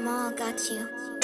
them all got you.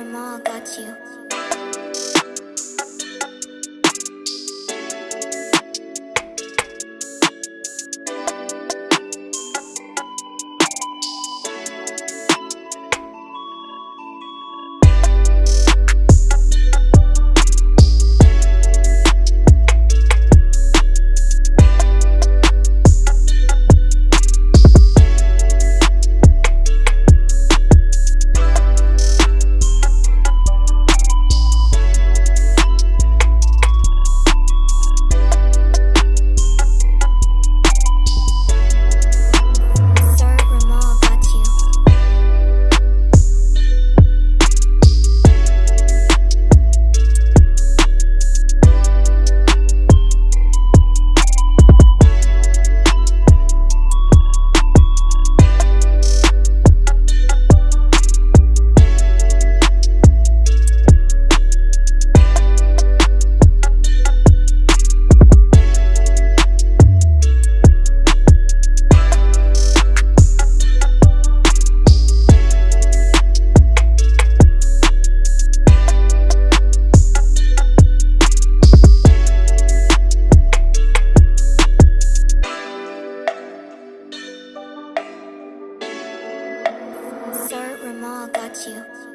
grandma got you. all got you.